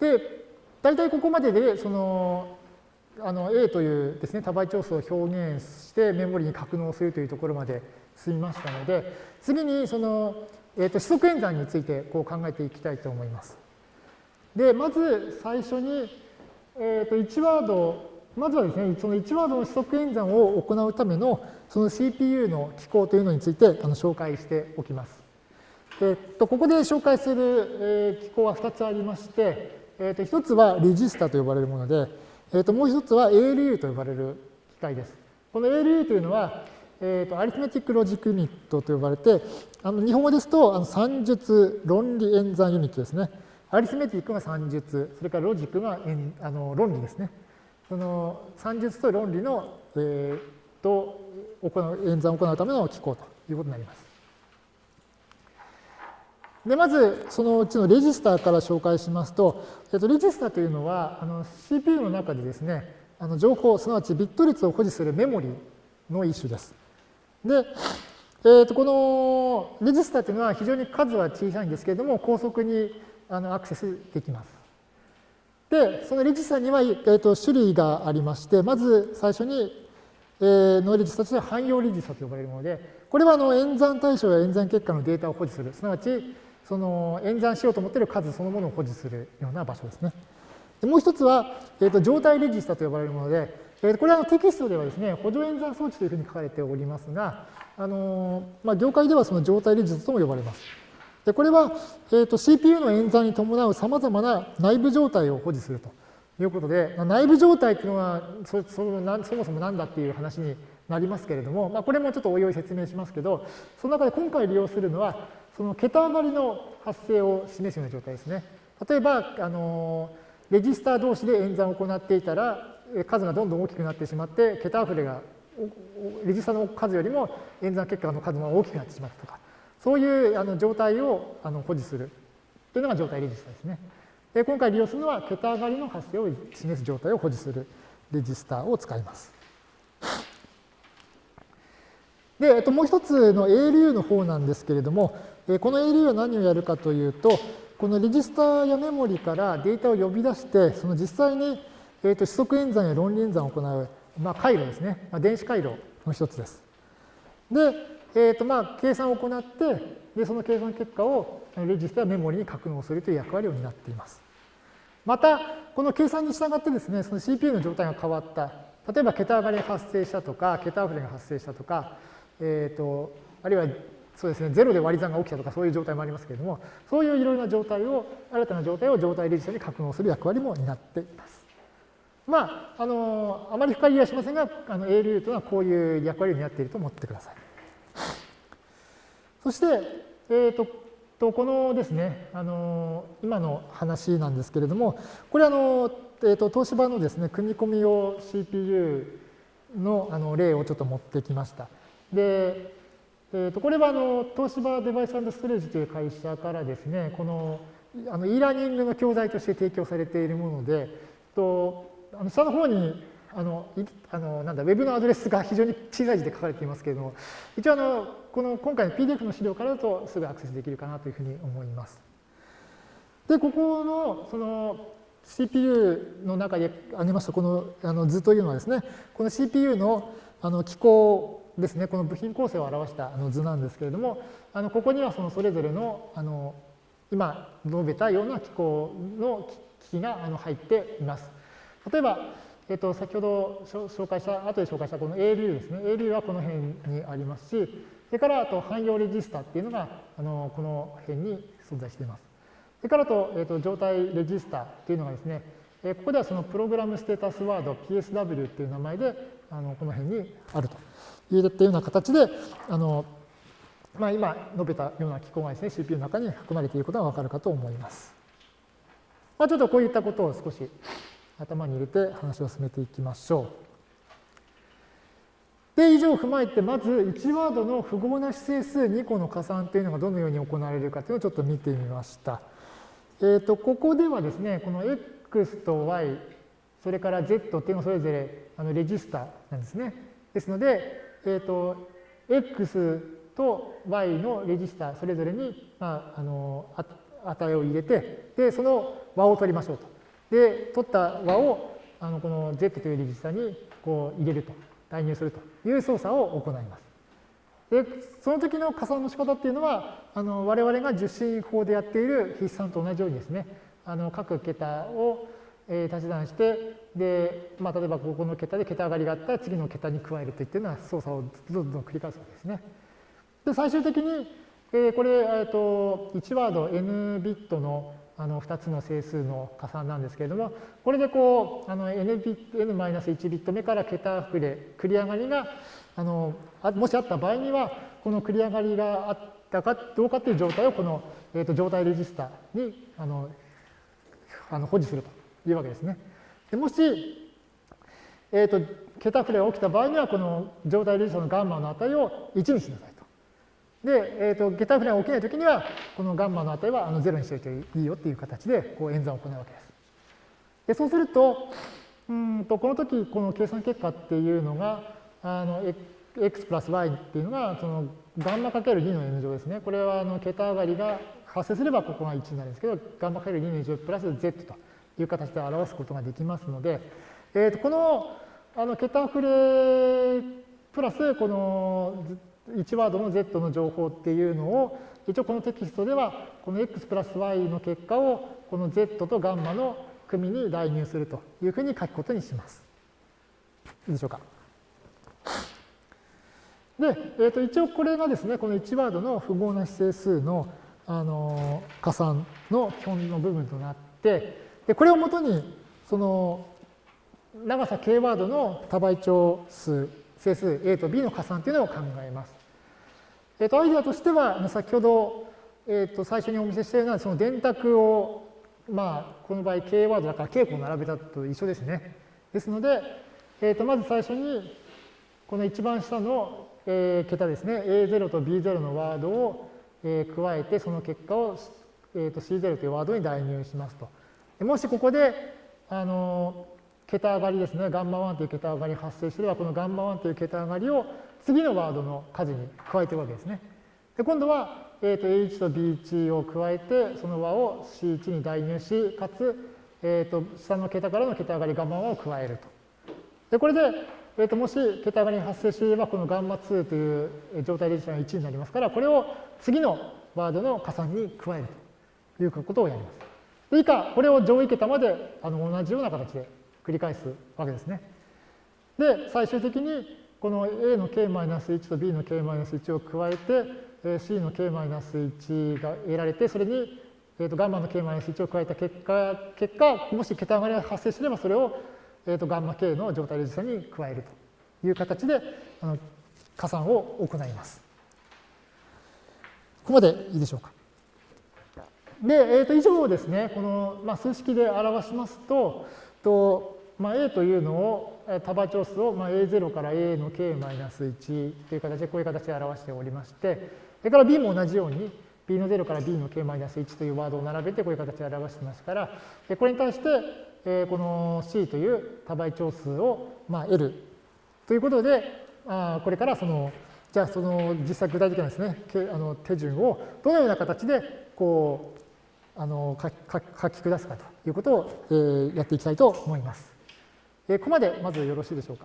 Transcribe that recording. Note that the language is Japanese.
で、大体ここまでで、その、あの A というですね、多倍調数を表現してメモリに格納するというところまで進みましたので、次にその、えー、と指則演算についてこう考えていきたいと思います。で、まず最初に、えー、と1ワード、まずはですね、その1ワードの指則演算を行うためのその CPU の機構というのについてあの紹介しておきます。えー、とここで紹介する、え、機構は2つありまして、えー、と1つはレジスタと呼ばれるもので、えー、ともう1つは ALU と呼ばれる機械です。この ALU というのは、えー、とアリスメティックロジックユニットと呼ばれて、あの日本語ですとあの算術論理演算ユニットですね。アリスメティックが算術、それからロジックがあの論理ですね。その算術と論理の、えー、と行う演算を行うための機構ということになります。で、まず、そのうちのレジスターから紹介しますと、えっと、レジスターというのは、あの CPU の中でですね、あの情報、すなわちビット率を保持するメモリの一種です。で、えっとこのレジスターというのは非常に数は小さいんですけれども、高速にあのアクセスできます。で、そのレジスターには、えっと種類がありまして、まず最初に、えー、のレジスターとしては汎用レジスターと呼ばれるもので、これはあの演算対象や演算結果のデータを保持する、すなわちその演算しようと思っている数そのものを保持するような場所ですね。でもう一つは、えーと、状態レジスタと呼ばれるもので、えー、これはテキストではですね、補助演算装置というふうに書かれておりますが、あのまあ、業界ではその状態レジスタとも呼ばれます。でこれは、えーと、CPU の演算に伴うさまざまな内部状態を保持するということで、内部状態というのはそそのそもそも何だっていう話になりますけれども、まあ、これもちょっとおいおい説明しますけど、その中で今回利用するのは、その桁上がりの発生を示すような状態ですね。例えば、あのレジスター同士で演算を行っていたら、数がどんどん大きくなってしまって、桁溢れが、レジスターの数よりも演算結果の数が大きくなってしまったとか、そういうあの状態をあの保持するというのが状態レジスターですね。で今回利用するのは、桁上がりの発生を示す状態を保持するレジスターを使います。で、えっと、もう一つの ALU の方なんですけれども、この ALU は何をやるかというと、このレジスターやメモリからデータを呼び出して、その実際に、えー、と指則演算や論理演算を行う、まあ、回路ですね、まあ、電子回路の一つです。で、えーとまあ、計算を行って、でその計算結果をレジスターやメモリに格納するという役割を担っています。また、この計算に従ってですね、その CPU の状態が変わった。例えば、桁上がりが発生したとか、桁溢れが発生したとか、えーと、あるいはそうですね、ゼロで割り算が起きたとかそういう状態もありますけれども、そういういろいろな状態を、新たな状態を状態レジスタに格納する役割も担っています。まあ、あの、あまり深入りはしませんが、あの ALU というのはこういう役割を担っていると思ってください。そして、えーと、とこのですね、あの、今の話なんですけれども、これあの、えーと、東芝のですね、組み込み用 CPU のあの例をちょっと持ってきました。で、えー、とこれはあの東芝デバイスストレージという会社からですね、このあの e ラーニングの教材として提供されているもので、とあの下の方にあのあのなんだウェブのアドレスが非常に小さい字で書かれていますけれども、一応あのこの今回の PDF の資料からだとすぐアクセスできるかなというふうに思います。で、ここのその CPU の中で挙げましたこのあの図というのはですね、この CPU のあの機構ですね、この部品構成を表したあの図なんですけれども、あのここにはそのそれぞれのあの今述べたような機構の機器があの入っています。例えば、えっと、先ほど紹介した、後で紹介したこの ALU ですね。ALU はこの辺にありますし、それからあと汎用レジスタっていうのがあのこの辺に存在しています。それからと、えっと、状態レジスタっていうのがですね、ここではそのプログラムステータスワード PSW っていう名前であのこの辺にあると。入れたような形で、あのまあ、今述べたような機構がですね、CPU の中に含まれていることがわかるかと思います。まあ、ちょっとこういったことを少し頭に入れて話を進めていきましょう。で、以上を踏まえて、まず1ワードの符号な指整数2個の加算というのがどのように行われるかというのをちょっと見てみました。えっ、ー、と、ここではですね、この x と y、それから z っていうのはそれぞれあのレジスタなんですね。ですので、えっ、ー、と、x と y のレジスタそれぞれに、まあ、あの値を入れて、で、その和を取りましょうと。で、取った和をあのこの Z というレジスタにこう入れると、代入するという操作を行います。で、その時の加算の仕方っていうのは、あの我々が受信法でやっている筆算と同じようにですね、あの各桁をえ足し算して、で、まあ、例えばここの桁で桁上がりがあったら次の桁に加えるといったような操作をどんどん繰り返すわけですね。で、最終的に、えー、これ、えー、と1ワード n ビットのあの2つの整数の加算なんですけれども、これでこう、n-1 ビット目から桁振れ、繰り上がりが、あのもしあった場合には、この繰り上がりがあったかどうかという状態をこの、えー、と状態レジスタにあのあの保持するというわけですね。でもし、えーと、桁振れが起きた場合には、この状態レジスタのガンマの値を1にしなさいと。で、えーと、桁振れが起きないときには、このガンマの値はあの0にしておいていいよっていう形でこう演算を行うわけです。でそうすると、うんとこの時この計算結果っていうのが、あの x プラス y っていうのが、そのガンマかける2の n 乗ですね。これはあの桁上がりが発生すればここが1になるんですけど、ガンマかける2の n 乗プラス z と。いう形で表すことができますので、えー、とこのあの桁振れプラスこの1ワードの z の情報っていうのを一応このテキストではこの x プラス y の結果をこの z とガンマの組に代入するというふうに書くことにします。いいでしょうか。で、えー、と一応これがですね、この1ワードの符号な指整数のあの加算の基本の部分となって、でこれをもとにその長さ k ワードの多倍長数整数 a と b の加算というのを考えます。えっ、とアイデアとしては先ほど、えっ、と最初にお見せしたようなその電卓をまあこの場合 k ワードだから k 個並べたと一緒ですね。ですので、えっ、とまず最初にこの一番下の、えー、桁ですね a0 と b0 のワードを、えー、加えてその結果を、えー、と c0 というワードに代入しますと。もしここで、あの、桁上がりですね、ガンマ1という桁上がり発生すれば、このガンマ1という桁上がりを次のワードの数に加えているわけですね。で今度は、えー、と A1 と B1 を加えて、その和を C1 に代入し、かつ、えー、と下の桁からの桁上がりガンマ1を加えると。で、これで、えー、ともし桁上がり発生していれば、このガンマ2という状態レジスタが1になりますから、これを次のワードの加算に加えるということをやります。以下、これを上位桁まであの同じような形で繰り返すわけですね。で、最終的にこの A の k-1 と B の k-1 を加えて、C の k-1 が得られて、それに、えー、とガンマの k-1 を加えた結果、結果、もし桁上がりが発生すれば、それを、えー、とガンマ k の状態レジスタに加えるという形であの加算を行います。ここまでいいでしょうか。で、えー、と以上をですね、この、まあ、数式で表しますと、とまあ、A というのを、多倍長数を、まあ、A0 から A の k-1 という形でこういう形で表しておりまして、それから B も同じように、B の0から B の k-1 というワードを並べてこういう形で表してますから、これに対して、えこの C という多倍長数を、まあ、L ということで、あこれからその、じゃあその実際具体的なですね、あの手順をどのような形でこうあの書き下すかということを、えー、やっていきたいと思います。えー、ここまでまずよろしいでしょうか。